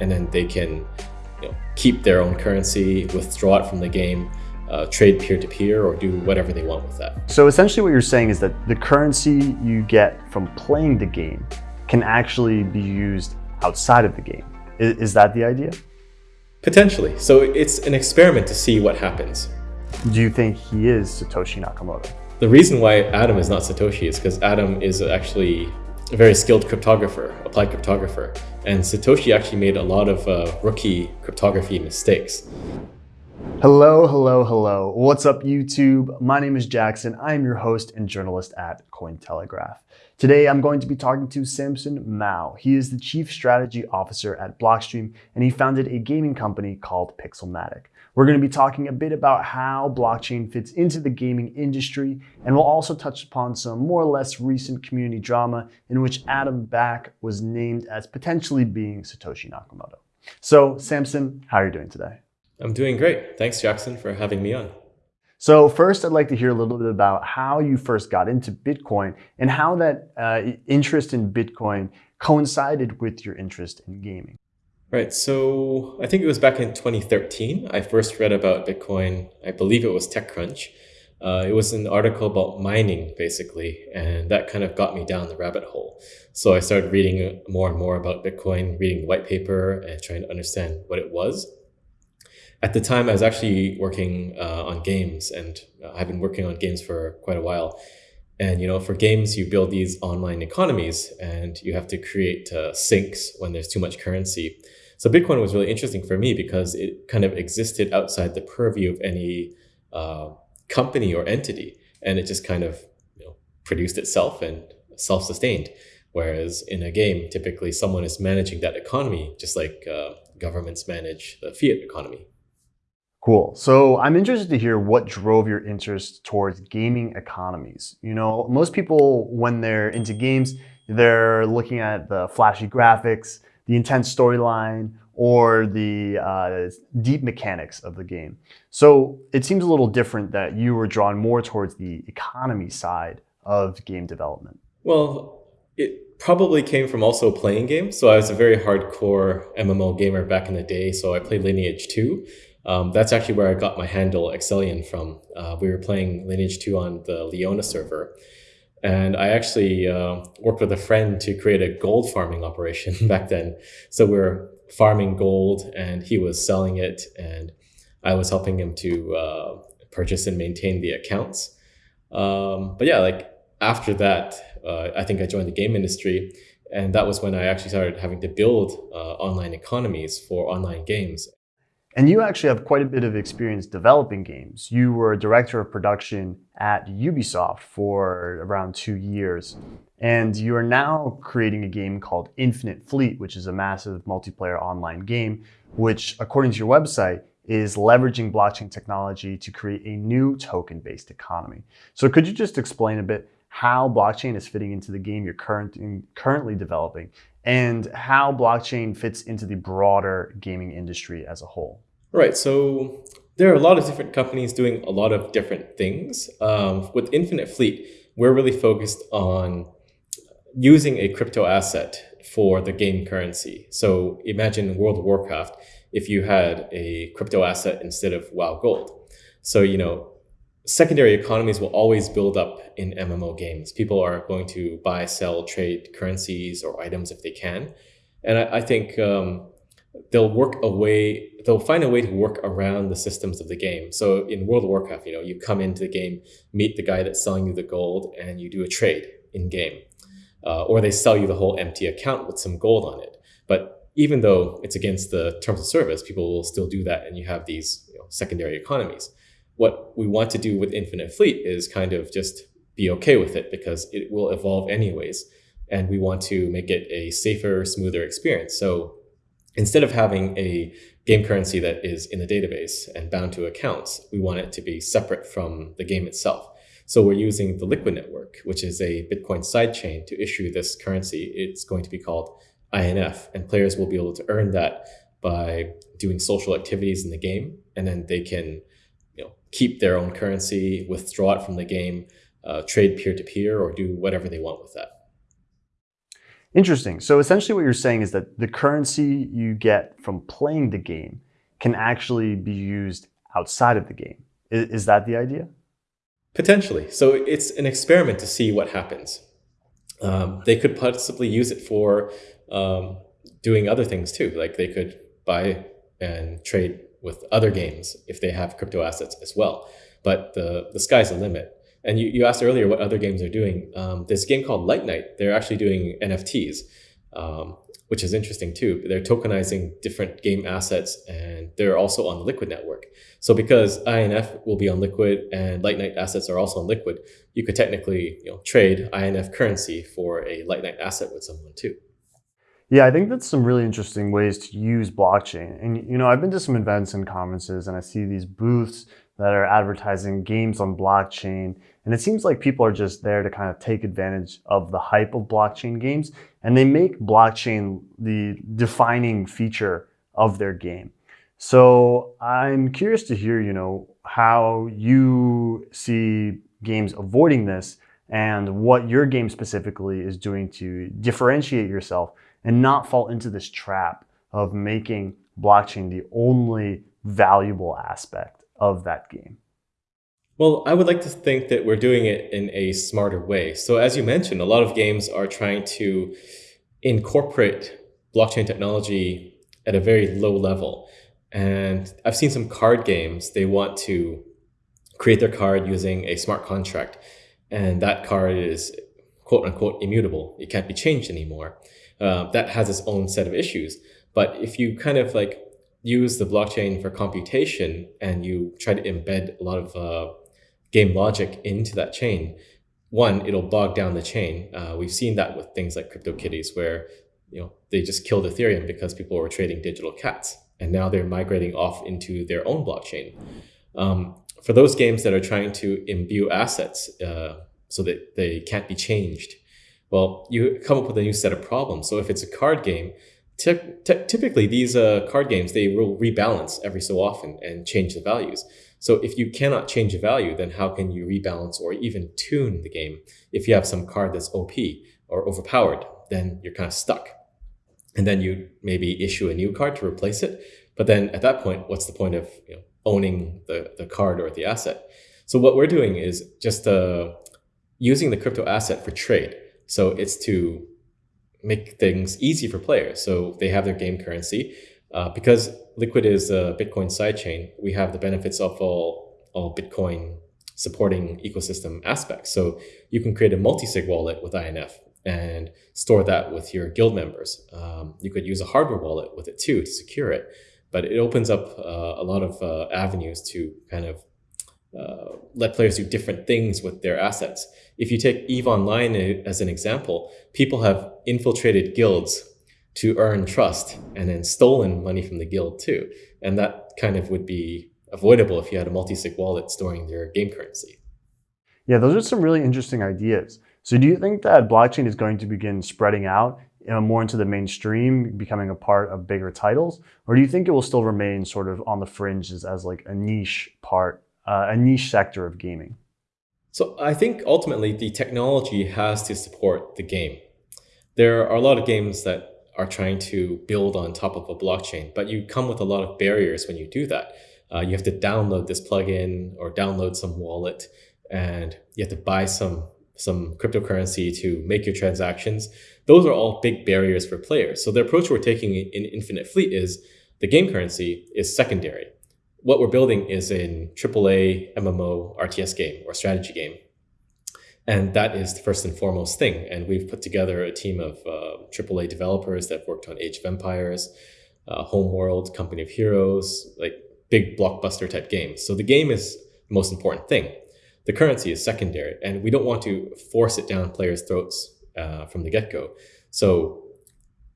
and then they can you know, keep their own currency, withdraw it from the game, uh, trade peer-to-peer or do whatever they want with that. So essentially what you're saying is that the currency you get from playing the game can actually be used outside of the game. Is, is that the idea? Potentially. So it's an experiment to see what happens. Do you think he is Satoshi Nakamoto? The reason why Adam is not Satoshi is because Adam is actually a very skilled cryptographer, applied cryptographer, and Satoshi actually made a lot of uh, rookie cryptography mistakes. Hello, hello, hello. What's up, YouTube? My name is Jackson. I am your host and journalist at Cointelegraph. Today, I'm going to be talking to Samson Mow. He is the Chief Strategy Officer at Blockstream, and he founded a gaming company called Pixelmatic. We're going to be talking a bit about how blockchain fits into the gaming industry, and we'll also touch upon some more or less recent community drama in which Adam Back was named as potentially being Satoshi Nakamoto. So, Samson, how are you doing today? I'm doing great. Thanks, Jackson, for having me on. So first, I'd like to hear a little bit about how you first got into Bitcoin and how that uh, interest in Bitcoin coincided with your interest in gaming. Right. So I think it was back in 2013. I first read about Bitcoin. I believe it was TechCrunch. Uh, it was an article about mining, basically, and that kind of got me down the rabbit hole. So I started reading more and more about Bitcoin, reading the white paper, and trying to understand what it was at the time, I was actually working uh, on games, and uh, I've been working on games for quite a while. And you know, for games, you build these online economies, and you have to create uh, sinks when there's too much currency. So Bitcoin was really interesting for me because it kind of existed outside the purview of any uh, company or entity, and it just kind of you know produced itself and self-sustained. Whereas in a game, typically someone is managing that economy, just like uh, governments manage the fiat economy. Cool. So I'm interested to hear what drove your interest towards gaming economies. You know, most people, when they're into games, they're looking at the flashy graphics, the intense storyline, or the uh, deep mechanics of the game. So it seems a little different that you were drawn more towards the economy side of game development. Well, it probably came from also playing games. So I was a very hardcore MMO gamer back in the day. So I played Lineage 2 um, that's actually where I got my handle Excellion from. Uh, we were playing Lineage 2 on the Leona server. And I actually uh, worked with a friend to create a gold farming operation back then. So we were farming gold and he was selling it and I was helping him to uh, purchase and maintain the accounts. Um, but yeah, like after that, uh, I think I joined the game industry and that was when I actually started having to build uh, online economies for online games. And you actually have quite a bit of experience developing games. You were a director of production at Ubisoft for around two years. And you are now creating a game called Infinite Fleet, which is a massive multiplayer online game, which according to your website, is leveraging blockchain technology to create a new token-based economy. So could you just explain a bit how blockchain is fitting into the game you're current, currently developing and how blockchain fits into the broader gaming industry as a whole? Right. So there are a lot of different companies doing a lot of different things. Um, with Infinite Fleet, we're really focused on using a crypto asset for the game currency. So imagine World of Warcraft if you had a crypto asset instead of WoW Gold. So, you know, secondary economies will always build up in MMO games. People are going to buy, sell, trade currencies or items if they can. And I, I think um, they'll work a way, they'll find a way to work around the systems of the game. So in World of Warcraft, you know, you come into the game, meet the guy that's selling you the gold, and you do a trade in game. Uh, or they sell you the whole empty account with some gold on it. But even though it's against the terms of service, people will still do that, and you have these you know, secondary economies. What we want to do with Infinite Fleet is kind of just be okay with it because it will evolve anyways. And we want to make it a safer, smoother experience. So instead of having a game currency that is in the database and bound to accounts, we want it to be separate from the game itself. So we're using the Liquid Network, which is a Bitcoin sidechain to issue this currency. It's going to be called INF, and players will be able to earn that by doing social activities in the game, and then they can you know, keep their own currency, withdraw it from the game, uh, trade peer-to-peer, -peer, or do whatever they want with that. Interesting. So essentially, what you're saying is that the currency you get from playing the game can actually be used outside of the game. Is, that the idea? Potentially. So it's an experiment to see what happens. Um, they could possibly use it for um, doing other things too. Like they could buy and trade with other games if they have crypto assets as well. But the, the sky's the limit. And you, you asked earlier what other games are doing. Um, game called Lightnite. They're actually doing NFTs, um, which is interesting too. They're tokenizing different game assets and they're also on the Liquid network. So because INF will be on Liquid and Lightnite assets are also on Liquid, you could technically you know, trade INF currency for a Lightnite asset with someone too. Yeah, I think that's some really interesting ways to use blockchain. And you know, I've been to some events and conferences and I see these booths that are advertising games on blockchain. And it seems like people are just there to kind of take advantage of the hype of blockchain games. And they make blockchain the defining feature of their game. So I'm curious to hear, you know, how you see games avoiding this and what your game specifically is doing to differentiate yourself and not fall into this trap of making blockchain the only valuable aspect of that game? Well, I would like to think that we're doing it in a smarter way. So, as you mentioned, a lot of games are trying to incorporate blockchain technology at a very low level. And I've seen some card games, they want to create their card using a smart contract. And that card is quote unquote immutable, it can't be changed anymore. Uh, that has its own set of issues. But if you kind of like use the blockchain for computation and you try to embed a lot of uh, game logic into that chain, one, it'll bog down the chain. Uh, we've seen that with things like CryptoKitties, where you know they just killed Ethereum because people were trading digital cats, and now they're migrating off into their own blockchain. Um, for those games that are trying to imbue assets uh, so that they can't be changed, well, you come up with a new set of problems. So if it's a card game, typically these uh, card games they will rebalance every so often and change the values. So if you cannot change a value then how can you rebalance or even tune the game? If you have some card that's op or overpowered then you're kind of stuck. And then you maybe issue a new card to replace it but then at that point what's the point of you know, owning the, the card or the asset? So what we're doing is just uh, using the crypto asset for trade. So it's to make things easy for players. So they have their game currency. Uh, because Liquid is a Bitcoin sidechain, we have the benefits of all, all Bitcoin supporting ecosystem aspects. So you can create a multi-sig wallet with INF and store that with your guild members. Um, you could use a hardware wallet with it too to secure it, but it opens up uh, a lot of uh, avenues to kind of uh, let players do different things with their assets. If you take EVE Online as an example, people have infiltrated guilds to earn trust and then stolen money from the guild too. And that kind of would be avoidable if you had a multi-sig wallet storing your game currency. Yeah, those are some really interesting ideas. So do you think that blockchain is going to begin spreading out more into the mainstream, becoming a part of bigger titles? Or do you think it will still remain sort of on the fringes as like a niche part uh, a niche sector of gaming? So I think ultimately the technology has to support the game. There are a lot of games that are trying to build on top of a blockchain, but you come with a lot of barriers when you do that. Uh, you have to download this plugin or download some wallet, and you have to buy some some cryptocurrency to make your transactions. Those are all big barriers for players. So the approach we're taking in Infinite Fleet is the game currency is secondary what we're building is an AAA MMO RTS game or strategy game. And that is the first and foremost thing. And we've put together a team of uh, AAA developers that worked on Age of Empires, uh, Homeworld, Company of Heroes, like big blockbuster type games. So the game is the most important thing. The currency is secondary, and we don't want to force it down players' throats uh, from the get go. So,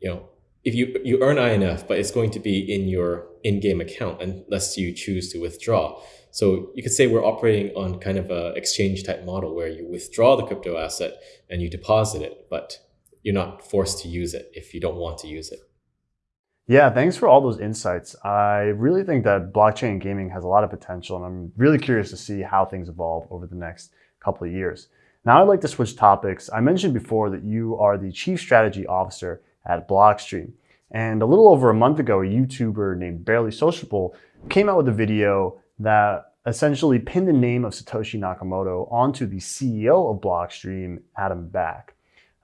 you know, if you you earn INF, but it's going to be in your in-game account unless you choose to withdraw. So you could say we're operating on kind of a exchange type model where you withdraw the crypto asset and you deposit it, but you're not forced to use it if you don't want to use it. Yeah, thanks for all those insights. I really think that blockchain gaming has a lot of potential, and I'm really curious to see how things evolve over the next couple of years. Now I'd like to switch topics. I mentioned before that you are the Chief Strategy Officer at Blockstream. And a little over a month ago, a YouTuber named Barely Sociable came out with a video that essentially pinned the name of Satoshi Nakamoto onto the CEO of Blockstream, Adam Back.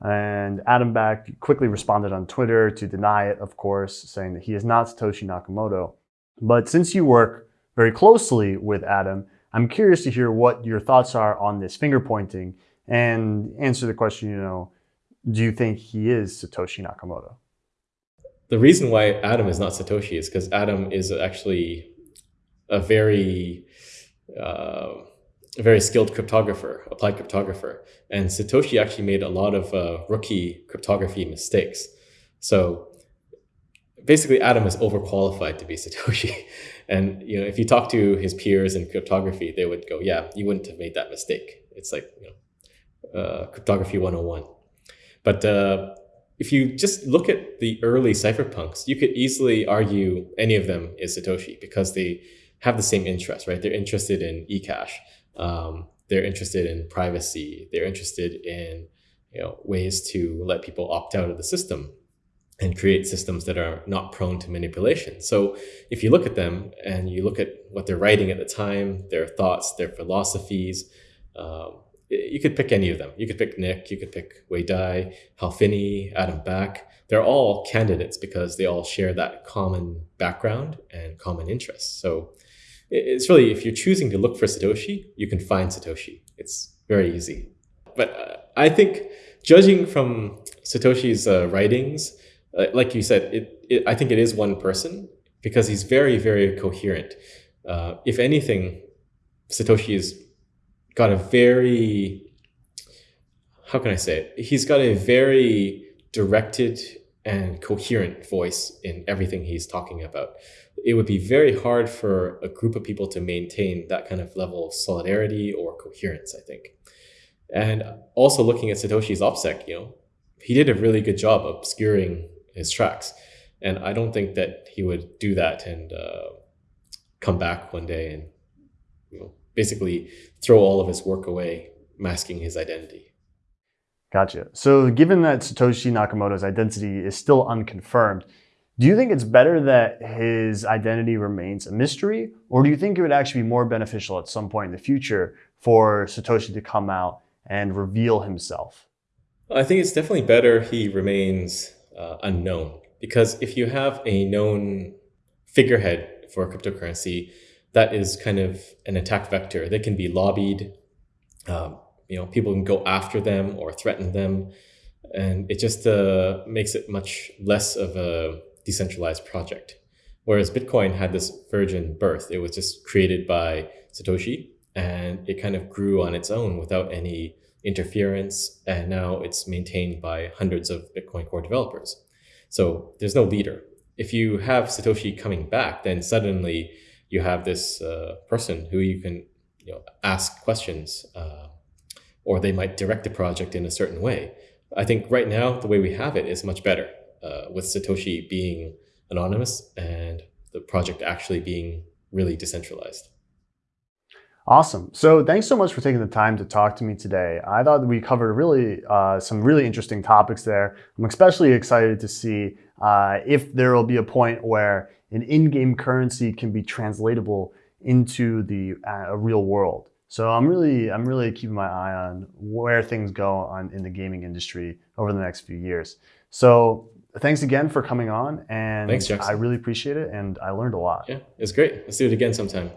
And Adam Back quickly responded on Twitter to deny it, of course, saying that he is not Satoshi Nakamoto. But since you work very closely with Adam, I'm curious to hear what your thoughts are on this finger pointing and answer the question, you know, do you think he is Satoshi Nakamoto? The reason why Adam is not Satoshi is because Adam is actually a very uh, a very skilled cryptographer, applied cryptographer. And Satoshi actually made a lot of uh, rookie cryptography mistakes. So basically Adam is overqualified to be Satoshi. And you know, if you talk to his peers in cryptography, they would go, yeah, you wouldn't have made that mistake. It's like, you know, uh, cryptography 101. But uh, if you just look at the early cypherpunks, you could easily argue any of them is Satoshi because they have the same interest, right? They're interested in eCash. Um, they're interested in privacy. They're interested in you know ways to let people opt out of the system and create systems that are not prone to manipulation. So if you look at them and you look at what they're writing at the time, their thoughts, their philosophies, um, you could pick any of them. You could pick Nick, you could pick Wei Dai, Hal Finney, Adam Back. They're all candidates because they all share that common background and common interests. So it's really, if you're choosing to look for Satoshi, you can find Satoshi. It's very easy. But uh, I think judging from Satoshi's uh, writings, uh, like you said, it, it, I think it is one person because he's very, very coherent. Uh, if anything, Satoshi has got a very, how can I say it? He's got a very directed and coherent voice in everything he's talking about. It would be very hard for a group of people to maintain that kind of level of solidarity or coherence, I think. And also looking at Satoshi's OPSEC, you know, he did a really good job obscuring his tracks. And I don't think that he would do that and uh, come back one day and you know, basically throw all of his work away, masking his identity. Gotcha. So given that Satoshi Nakamoto's identity is still unconfirmed, do you think it's better that his identity remains a mystery, or do you think it would actually be more beneficial at some point in the future for Satoshi to come out and reveal himself? I think it's definitely better he remains uh, unknown. Because if you have a known figurehead for a cryptocurrency, that is kind of an attack vector. They can be lobbied. Um, you know, people can go after them or threaten them, and it just uh, makes it much less of a decentralized project. Whereas Bitcoin had this virgin birth. It was just created by Satoshi, and it kind of grew on its own without any interference, and now it's maintained by hundreds of Bitcoin core developers. So there's no leader. If you have Satoshi coming back, then suddenly you have this uh, person who you can you know, ask questions, uh, or they might direct the project in a certain way. I think right now, the way we have it is much better, uh, with Satoshi being anonymous and the project actually being really decentralized. Awesome. So thanks so much for taking the time to talk to me today. I thought we covered really uh, some really interesting topics there. I'm especially excited to see uh, if there will be a point where an in-game currency can be translatable into the uh, real world. So I'm really, I'm really keeping my eye on where things go on in the gaming industry over the next few years. So thanks again for coming on, and thanks, Jackson. I really appreciate it, and I learned a lot. Yeah, it's great. Let's do it again sometime.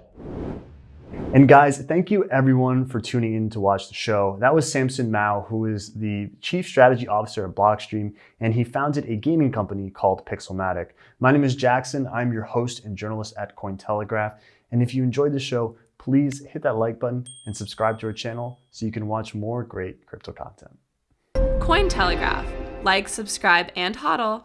And guys, thank you everyone for tuning in to watch the show. That was Samson Mow, who is the Chief Strategy Officer at Blockstream, and he founded a gaming company called Pixelmatic. My name is Jackson. I'm your host and journalist at Cointelegraph. And if you enjoyed the show, please hit that like button and subscribe to our channel so you can watch more great crypto content. Cointelegraph. Like, subscribe, and hodl.